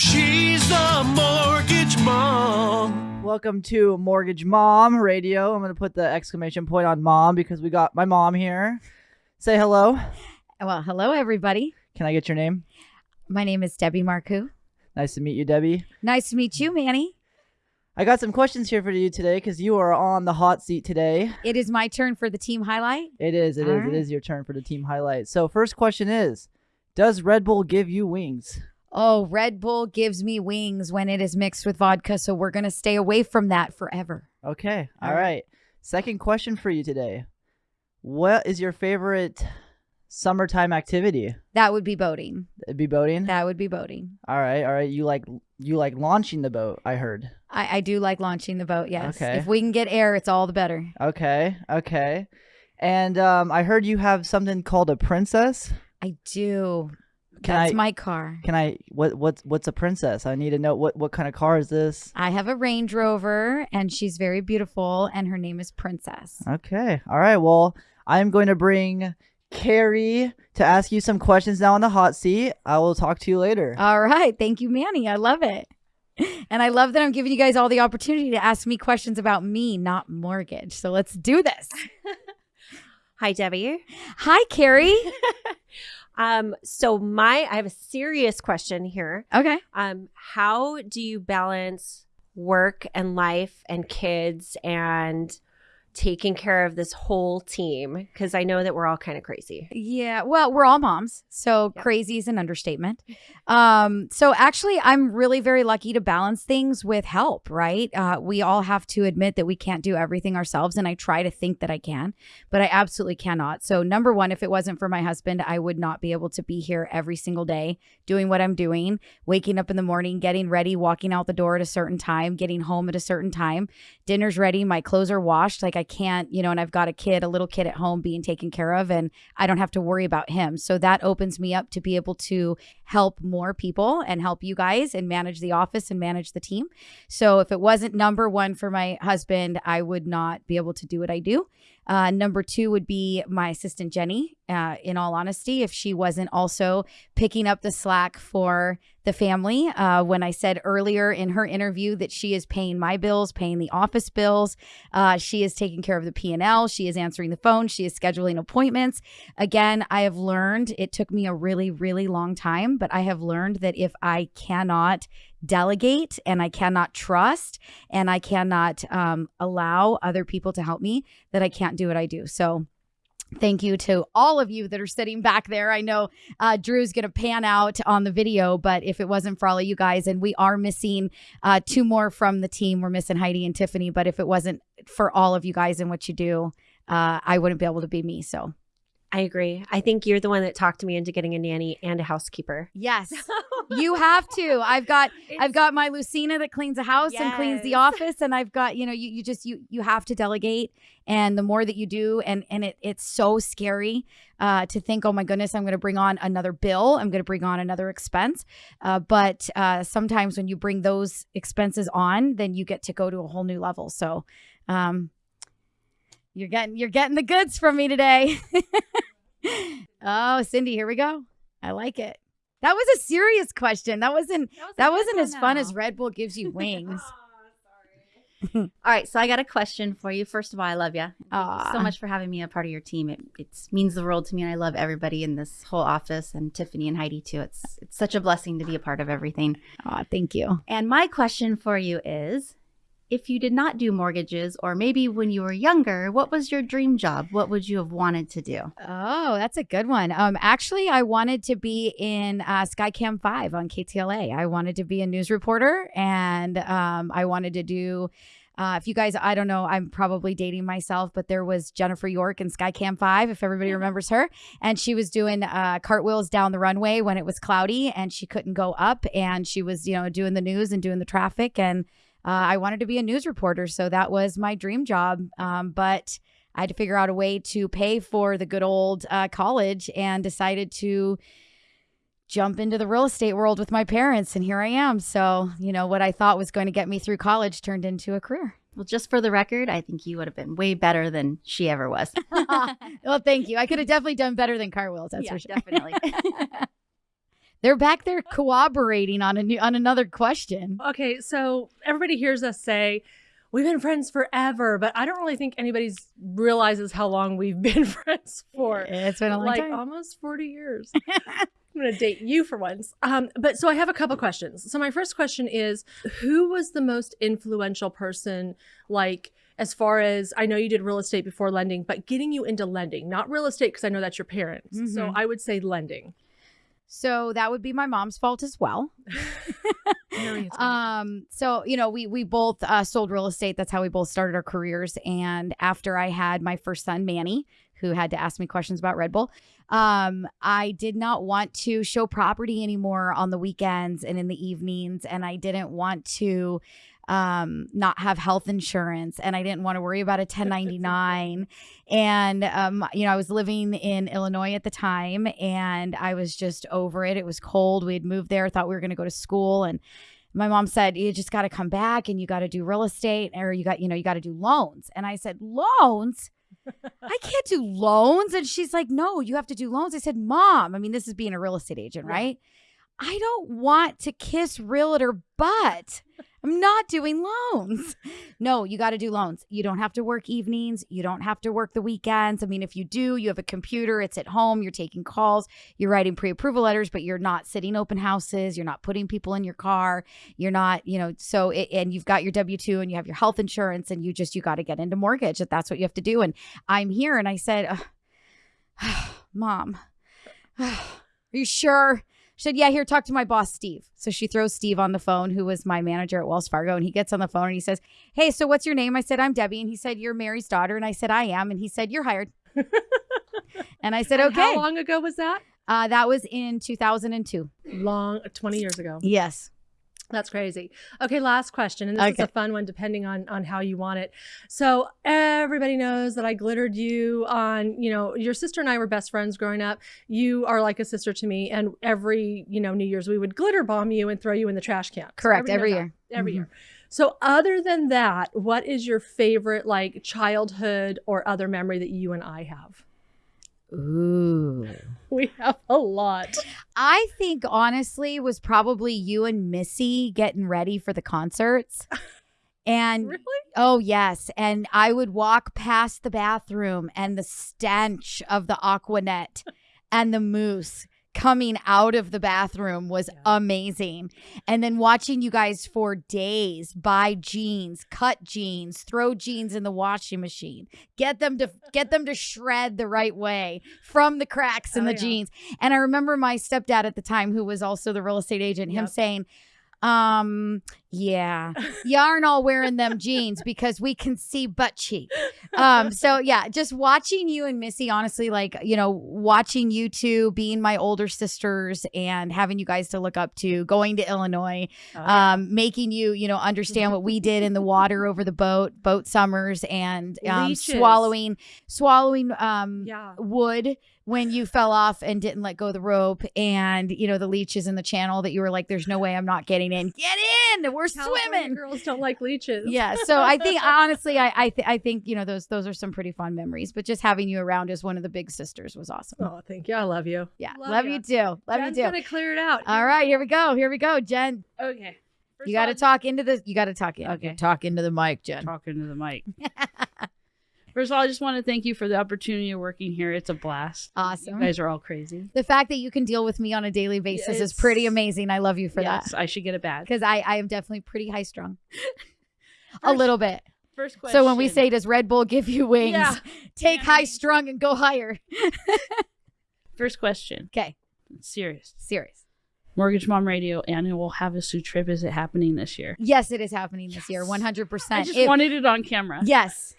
She's the mortgage mom. Welcome to Mortgage Mom Radio. I'm going to put the exclamation point on mom because we got my mom here. Say hello. Well, hello, everybody. Can I get your name? My name is Debbie Marcoux. Nice to meet you, Debbie. Nice to meet you, Manny. I got some questions here for you today because you are on the hot seat today. It is my turn for the team highlight. It is, it All is, right. it is your turn for the team highlight. So, first question is Does Red Bull give you wings? Oh, Red Bull gives me wings when it is mixed with vodka, so we're going to stay away from that forever. Okay. All All right. right. Second question for you today What is your favorite summertime activity? That would be boating. It'd be boating. That would be boating. All right. All right. You like you like launching the boat, I heard. I, I do like launching the boat, yes. Okay. If we can get air, it's all the better. Okay. Okay. And um, I heard you have something called a princess. I do. Can That's I- my car. Can I? What? What's what's a princess? I need to know what what kind of car is this? I have a Range Rover, and she's very beautiful, and her name is Princess. Okay. All right. Well, I'm going to bring Carrie to ask you some questions now on the hot seat. I will talk to you later. All right. Thank you, Manny. I love it. And I love that I'm giving you guys all the opportunity to ask me questions about me, not mortgage. So let's do this. Hi, Debbie. Hi, Carrie. Um, so my I have a serious question here. Okay. Um, how do you balance work and life and kids and taking care of this whole team? Because I know that we're all kind of crazy. Yeah. Well, we're all moms. So Yep. crazy is an understatement. Um, so actually, I'm really very lucky to balance things with help, right? Uh, we all have to admit that we can't do everything ourselves. And I try to think that I can, but I absolutely cannot. So, number one, if it wasn't for my husband, I would not be able to be here every single day doing what I'm doing, waking up in the morning, getting ready, walking out the door at a certain time, getting home at a certain time. Dinner's ready, my clothes are washed. Like I can't, you know, and I've got a kid, a little kid at home being taken care of, and I don't have to worry about him. So that opens me up to be able to help more people and help you guys and manage the office and manage the team. So if it wasn't number one for my husband, I would not be able to do what I do. Uh, number two would be my assistant Jenny. Uh, in all honesty, if she wasn't also picking up the slack for the family, uh, when I said earlier in her interview that she is paying my bills, paying the office bills, uh, she is taking care of the P and L, she is answering the phone, she is scheduling appointments. Again, I have learned it took me a really, really long time, but I have learned that if I cannot delegate and I cannot trust and I cannot um, allow other people to help me, that I can't do what I do. So, thank you to all of you that are sitting back there. I know uh, Drew's going to pan out on the video, but if it wasn't for all of you guys, and we are missing uh, two more from the team, we're missing Heidi and Tiffany, but if it wasn't for all of you guys and what you do, uh, I wouldn't be able to be me. So, I agree. I think you're the one that talked me into getting a nanny and a housekeeper. yes. You have to. I've got I've got my Lucina that cleans the house and cleans the office, and I've got you know you you just you you have to delegate, and the more that you do, and and it it's so scary uh, to think, oh my goodness, I'm going to bring on another bill, I'm going to bring on another expense, uh, but uh, sometimes when you bring those expenses on, then you get to go to a whole new level. So, um, you're getting you're getting the goods from me today. oh, Cindy, here we go. I like it. That was a serious question. That wasn't that wasn't as fun as Red Bull gives you wings. All right, so I got a question for you. First of all, I love you. So much for having me a part of your team. It, it means the world to me, and I love everybody in this whole office, and Tiffany and Heidi too. It's it's such a blessing to be a part of everything. Aw, thank you. And my question for you is, if you did not do mortgages, or maybe when you were younger, what was your dream job? What would you have wanted to do? Oh, that's a good one. Um, actually, I wanted to be in uh, Skycam Five on KTLA. I wanted to be a news reporter, and um, I wanted to do. Uh, if you guys, I don't know, I'm probably dating myself, but there was Jennifer York in Skycam 5, if everybody remembers her. And she was doing uh, cartwheels down the runway when it was cloudy and she couldn't go up. And she was, you know, doing the news and doing the traffic. And uh, I wanted to be a news reporter. So that was my dream job. Um, but I had to figure out a way to pay for the good old uh, college and decided to jump into the real estate world with my parents. And here I am. So, you know, what I thought was going to get me through college turned into a career. Well, just for the record, I think you would have been way better than she ever was. well, thank you. I could have definitely done better than car wheels. That's Yeah, for sure. definitely. They're back there cooperating on a new on another question. Okay, so everybody hears us say we've been friends forever, but I don't really think anybody's realizes how long we've been friends for. It's been a long like time. almost 40 years. I'm going to date you for once. Um, but so I have a couple questions. So my first question is who was the most influential person like as far as I know you did real estate before lending, but getting you into lending, not real estate because I know that's your parents. So Mhm. I would say lending. So that would be my mom's fault as well. um so you know we we both uh, sold real estate. That's how we both started our careers. And after i had my first son manny who had to ask me questions about red bull um i did not want to show property anymore on the weekends and in the evenings. And i didn't want to um not have health insurance and i didn't want to worry about a 1099 and um you know i was living in illinois at the time and i was just over it. It was cold. We had moved there thought we were going to go to school and my mom said you just got to come back and you got to do real estate or you got you know you got to do loans. And i said loans? I can't do loans? And she's like no you have to do loans. I said mom i mean this is being a real estate agent Yeah. right? I don't want to kiss realtor butt i'm not doing loans. No you got to do loans. You don't have to work evenings. You don't have to work the weekends. I mean if you do you have a computer it's at home you're taking calls you're writing pre-approval letters but you're not sitting open houses you're not putting people in your car you're not you know so it, and you've got your w2 and you have your health insurance and you just you got to get into mortgage that that's what you have to do. And i'm here and i said "Ugh, mom are you sure she said yeah here talk to my boss steve. So she throws steve on the phone who was my manager at wells fargo and he gets on the phone and he says hey so what's your name? I said i'm debbie. And he said you're mary's daughter. And i said i am. And he said you're hired. And i said And okay. How long ago was that? uh, that was in 2002 Long, 20 years ago. yes That's crazy. Okay, last question, and this is a fun one, depending on on how you want it. So everybody knows that I glittered you on. You know, your sister and I were best friends growing up. You are like a sister to me, and every you know New Year's we would glitter bomb you and throw you in the trash can. Correct, everybody every year. that. Every Mhm. year. So other than that, what is your favorite like childhood or other memory that you and I have? Ooh We have a lot. I think honestly was probably you and Missy getting ready for the concerts. And Really? oh yes, and I would walk past the bathroom and the stench of the Aquanet and the mousse coming out of the bathroom was Yeah. amazing. And then watching you guys for days buy jeans, cut jeans, throw jeans in the washing machine, get them to get them to shred the right way from the cracks in Oh, the yeah. jeans. And I remember my stepdad at the time, who was also the real estate agent, him saying, um, yeah, you aren't all wearing them jeans because we can see butt cheek. Um, so yeah, just watching you and Missy, honestly, like, you know, watching you two being my older sisters and having you guys to look up to, going to Illinois, Oh, um, making you, you know, understand what we did in the water over the boat, boat summers and um, Leeches. swallowing, swallowing, um, yeah. wood when you fell off and didn't let go of the rope and you know the leeches in the channel that you were like there's no way i'm not getting in get in we're California swimming girls don't like leeches. yeah so i think honestly i I, th- I think you know those those are some pretty fun memories but just having you around as one of the big sisters was awesome Oh, thank you. I love you. yeah love love, ya. you too love Jen's you too gonna clear it out. all right here we go here we go jen Okay. First you got to of talk into the you got to talk in Okay. talk into the mic jen talking to the mic. First of all, I just want to thank you for the opportunity of working here. It's a blast. awesome You guys are all crazy. the fact that you can deal with me on a daily basis is pretty amazing i love you for that I should get a badge. because I, I am definitely pretty high strung. a little bit. First question. So when we say, "Does Red Bull give you wings?" Yeah. Take Yeah. high strung and go higher. first question, Okay, serious. serious. Mortgage Mom Radio annual Havasu trip is it happening this year? Yes, it is happening this year. Yes. One hundred I percent. just wanted it on camera. Yes,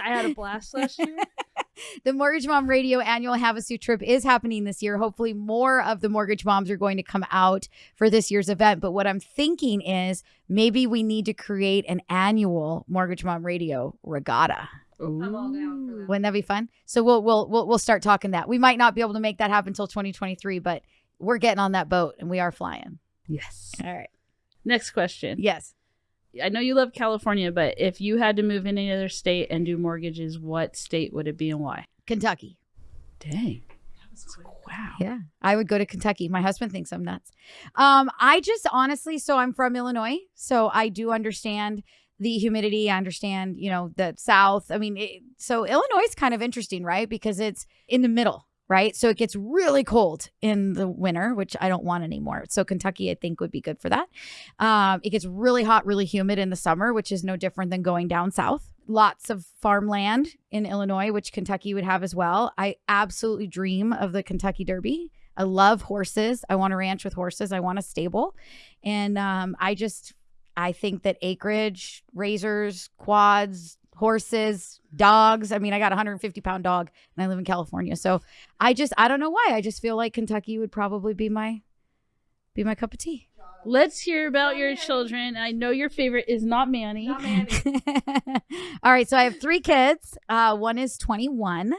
I had a blast last year. the Mortgage Mom Radio annual Havasu trip is happening this year. Hopefully, more of the mortgage moms are going to come out for this year's event. But what I'm thinking is maybe we need to create an annual Mortgage Mom Radio regatta. I'm all down for that. Wouldn't that be fun? So we'll we'll we'll we'll start talking that. We might not be able to make that happen until 2023, but we're getting on that boat and we are flying. Yes. All right. Next question. Yes. I know you love California, but if you had to move in any other state and do mortgages, what state would it be and why? Kentucky. Dang. Wow. Yeah, I would go to Kentucky. My husband thinks I'm nuts. Um, I just honestly, so I'm from Illinois, so I do understand the humidity. I understand, you know, the South. I mean, it, so Illinois is kind of interesting, right? Because it's in the middle, right? So it gets really cold in the winter, which I don't want anymore. So Kentucky, I think, would be good for that. Um, it gets really hot, really humid in the summer, which is no different than going down south. Lots of farmland in Illinois, which Kentucky would have as well. I absolutely dream of the Kentucky Derby. I love horses. I want a ranch with horses. I want a stable. And um, I just, I think that acreage, razors, quads, horses, dogs. I mean, I got a 150 pound dog and I live in California. So I just, I don't know why. I just feel like Kentucky would probably be my, be my cup of tea. Let's hear about your children. I know your favorite is not Manny. All right. So I have three kids. Uh, one is 21,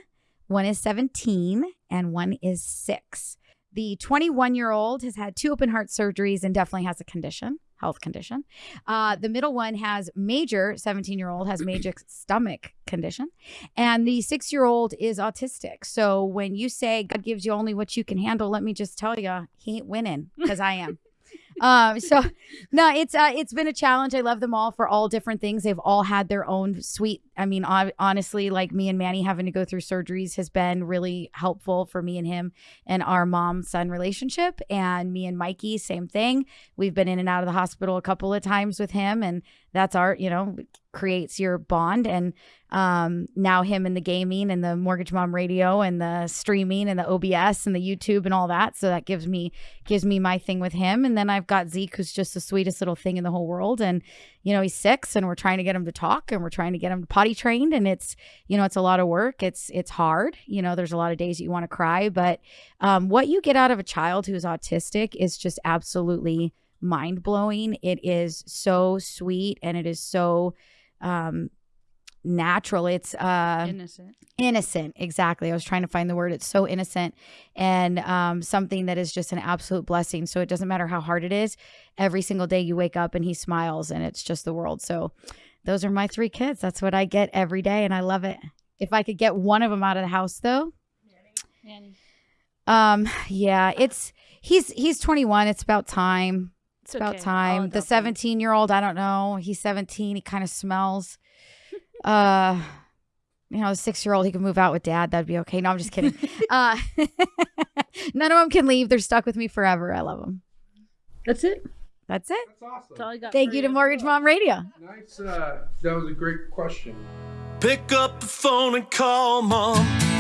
one is 17, and one is six. The 21 year old has had two open heart surgeries and definitely has a condition, health condition. Uh, the middle one has major, 17 year old has major stomach condition. And the six year old is autistic. So when you say God gives you only what you can handle, let me just tell you, he ain't winning because I am. Um so no it's uh it's been a challenge. I love them all for all different things. They've all had their own sweet i mean honestly like me and manny having to go through surgeries has been really helpful for me and him and our mom son relationship. And me and mikey same thing. We've been in and out of the hospital a couple of times with him and that's our you know creates your bond. And um now him and the gaming and the mortgage mom radio and the streaming and the obs and the youtube and all that. So that gives me gives me my thing with him. And then i've got zeke who's just the sweetest little thing in the whole world. And you know he's six and we're trying to get him to talk and we're trying to get him potty trained. And it's you know it's a lot of work. It's it's hard. You know there's a lot of days that you want to cry. But um, what you get out of a child who's autistic is just absolutely mind blowing it is so sweet and it is so um natural. It's uh Innocent. innocent. Exactly. I was trying to find the word. It's so innocent and um, something that is just an absolute blessing. So it doesn't matter how hard it is every single day you wake up and he smiles and it's just the world. So those are my three kids. That's what i get every day and i love it. If i could get one of them out of the house though. Um yeah it's he's he's 21 it's about time it's, It's about okay. time the 17 year old i don't know he's 17 he kind of smells uh you know, a six year old, he could move out with dad. That'd be okay. No, I'm just kidding. uh, none of them can leave. They're stuck with me forever. I love them. That's it. That's it. That's awesome. That's all I got. Thank you to Mortgage Mom Radio. Nice. Uh, that was a great question. Pick up the phone and call mom.